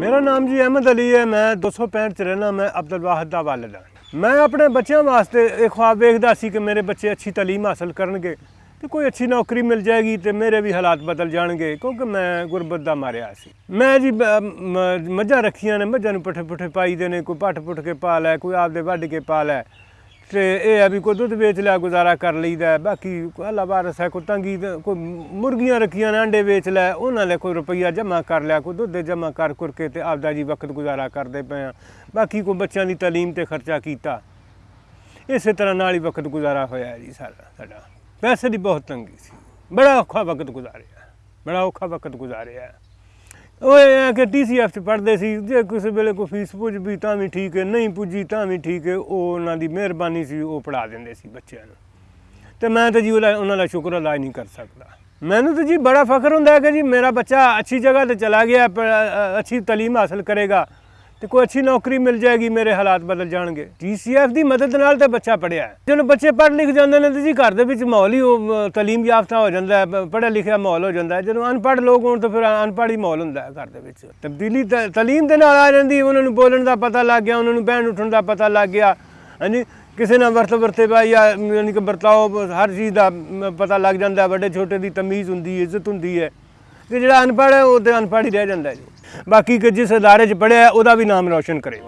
ਮੇਰਾ ਨਾਮ ਜੀ ਅਹਿਮਦ ਅਲੀ ਹੈ, ਮੈਂ 265 ਚ ਰਹਿਣਾ ਮੈਂ ਅਬਦੁਲ ਵਾਹਦ ਦਾ ਵਾਲਿਦ ਹਾਂ। ਮੈਂ ਆਪਣੇ ਬੱਚਿਆਂ ਵਾਸਤੇ ਇਹ ਖੁਆਬ ਵੇਖਦਾ ਸੀ ਕਿ ਮੇਰੇ ਬੱਚੇ ਅੱਛੀ ਤਾਲੀਮ ਹਾਸਲ ਕਰਨਗੇ ਤੇ ਕੋਈ ਅੱਛੀ ਨੌਕਰੀ ਮਿਲ ਜਾਏਗੀ ਤੇ ਮੇਰੇ ਵੀ ਹਾਲਾਤ ਬਦਲ ਜਾਣਗੇ, ਕਿਉਂਕਿ ਮੈਂ ਗੁਰਬਤ ਦਾ ਮਾਰਿਆ ਸੀ। ਮੈਂ ਜੀ ਮੱਝਾਂ ਰੱਖੀਆਂ ਨੇ, ਮੱਝਾਂ ਨੂੰ ਪੱਠੇ ਪੁੱਠੇ ਪਾਈ ਦੇ ਨੇ, ਕੋਈ ਪੱਠ ਪੁੱਠ ਕੇ ਪਾ ਲੈ, ਕੋਈ ਆਪਦੇ ਵੱਢ ਕੇ ਪਾ ਲੈ। ਤੇ ਇਹ ਆ ਵੀ ਕੋਈ ਦੁੱਧ ਵੇਚ ਲਿਆ, ਗੁਜ਼ਾਰਾ ਕਰ ਲਈਦਾ ਬਾਕੀ ਅੱਲਾ ਬਾਰਸ ਹੈ, ਕੋਈ ਤੰਗੀ ਕੋਈ ਮੁਰਗੀਆਂ ਰੱਖੀਆਂ ਨੇ ਅੰਡੇ ਵੇਚ ਲੈ, ਉਹਨਾਂ ਲੈ ਕੋਈ ਰੁਪਈਆ ਜਮ੍ਹਾਂ ਕਰ ਲਿਆ, ਕੋਈ ਦੁੱਧ ਜਮ੍ਹਾਂ ਕਰ ਕਰ ਕੇ ਤੇ ਆਪਦਾ ਜੀ ਵਕਤ ਗੁਜ਼ਾਰਾ ਕਰਦੇ ਪਏ ਆ। ਬਾਕੀ ਕੋਈ ਬੱਚਿਆਂ ਦੀ ਤਾਲੀਮ ਤੇ ਖਰਚਾ ਕੀਤਾ। ਇਸੇ ਤਰ੍ਹਾਂ ਨਾਲ ਹੀ ਵਕਤ ਗੁਜ਼ਾਰਾ ਹੋਇਆ ਜੀ ਸਾਡਾ ਸਾਡਾ। ਪੈਸੇ ਦੀ ਬਹੁਤ ਤੰਗੀ ਸੀ। ਬੜਾ ਔਖਾ ਵਕਤ ਗੁਜ਼ਾਰਿਆ। ਬੜਾ ਔਖਾ ਵਕਤ ਗੁਜ਼ਾਰਿਆ। ਉਹ ਇਹ ਹੈ ਕਿ ਟੀਸੀਐਫ ਚ ਪੜ੍ਹਦੇ ਸੀ, ਜੇ ਕਿਸੇ ਵੇਲੇ ਕੋਈ ਫੀਸ ਪੁੱਜ ਵੀ ਤਾਂ ਵੀ ਠੀਕ ਹੈ, ਨਹੀਂ ਪੁੱਜੀ ਤਾਂ ਵੀ ਠੀਕ ਹੈ, ਉਹ ਉਹਨਾਂ ਦੀ ਮਿਹਰਬਾਨੀ ਸੀ, ਉਹ ਪੜ੍ਹਾ ਦਿੰਦੇ ਸੀ ਬੱਚਿਆਂ ਨੂੰ। ਤੇ ਮੈਂ ਤਾਂ ਜੀ ਉਹਨਾਂ ਦਾ ਸ਼ੁਕਰ ਅਦਾ ਨਹੀਂ ਕਰ ਸਕਦਾ। ਮੈਨੂੰ ਤਾਂ ਜੀ ਬੜਾ ਫਖਰ ਹੁੰਦਾ ਹੈ ਕਿ ਜੀ ਮੇਰਾ ਬੱਚਾ ਅੱਛੀ ਜਗ੍ਹਾ ਤੇ ਚਲਾ ਗਿਆ ਅੱਛੀ ਤਾਲੀਮ ਹਾਸਲ ਕਰੇਗਾ। ਤੇ ਕੋਈ ਅੱਛੀ ਨੌਕਰੀ ਮਿਲ ਜਾਏਗੀ ਮੇਰੇ ਹਾਲਾਤ ਬਦਲ ਜਾਣਗੇ। ਟੀਸੀਐਫ ਦੀ ਮਦਦ ਨਾਲ ਤਾਂ ਬੱਚਾ ਪੜਿਆ ਹੈ। ਜਦੋਂ ਬੱਚੇ ਪੜ੍ਹ ਲਿਖ ਜਾਂਦੇ ਨੇ ਤੇ ਜੀ ਘਰ ਦੇ ਵਿੱਚ ਮਾਹੌਲ ਹੀ ਉਹ ਅ, ਯਾਫਤਾ ਹੋ ਜਾਂਦਾ ਹੈ ਪੜ੍ਹਿਆ ਲਿਖਿਆ ਮਾਹੌਲ ਹੋ ਜਾਂਦਾ ਹੈ। ਜਦੋਂ ਅਨਪੜ੍ਹ ਲੋਕ ਹੋਣ ਤਾਂ ਫਿਰ ਅਨਪੜ੍ਹ ਹੀ ਮਾਹੌਲ ਹੁੰਦਾ ਹੈ ਘਰ ਦੇ ਵਿੱਚ। ਤਬਦੀਲੀ ਤ- ਤਾਲੀਮ ਦੇ ਨਾਲ ਆ ਜਾਂਦੀ ਉਹਨਾਂ ਨੂੰ ਬੋਲਣ ਦਾ ਪਤਾ ਲੱਗ ਗਿਆ ਉਹਨਾਂ ਨੂੰ ਬਹਿਣ ਉੱਠਣ ਦਾ ਪਤਾ ਲੱਗ ਗਿਆ। ਹਾਂਜੀ ਕਿਸੇ ਨਾਲ ਵਰਤ ਵਰਤੇ ਬਾ ਜਾਂ ਯਾਨੀ ਕਿ ਵਰਤਾਓ ਹਰ ਚੀਜ਼ ਦਾ ਪਤਾ ਲੱਗ ਜਾਂਦਾ ਵੱਡੇ ਛੋਟੇ ਦੀ ਤਮੀਜ਼ ਹੁੰਦੀ ਹੈ ਇੱਜ਼ਤ ਹੁੰਦੀ ਹੈ। ਤੇ ਜਿਹੜਾ ਅਨਪੜ੍ਹ ਹੈ ਉਹ ਤੇ ਅਨਪੜ੍ਹ ਹੀ ਰਹਿ ਜਾਂਦਾ ਹੈ ਜੀ। ਬਾਕੀ ਕਿ ਜਿਸ ਅਦਾਰੇ 'ਚ ਪੜ੍ਹਿਆ ਉਹਦਾ ਵੀ ਨਾਮ ਰੌਸ਼ਨ ਕਰੇ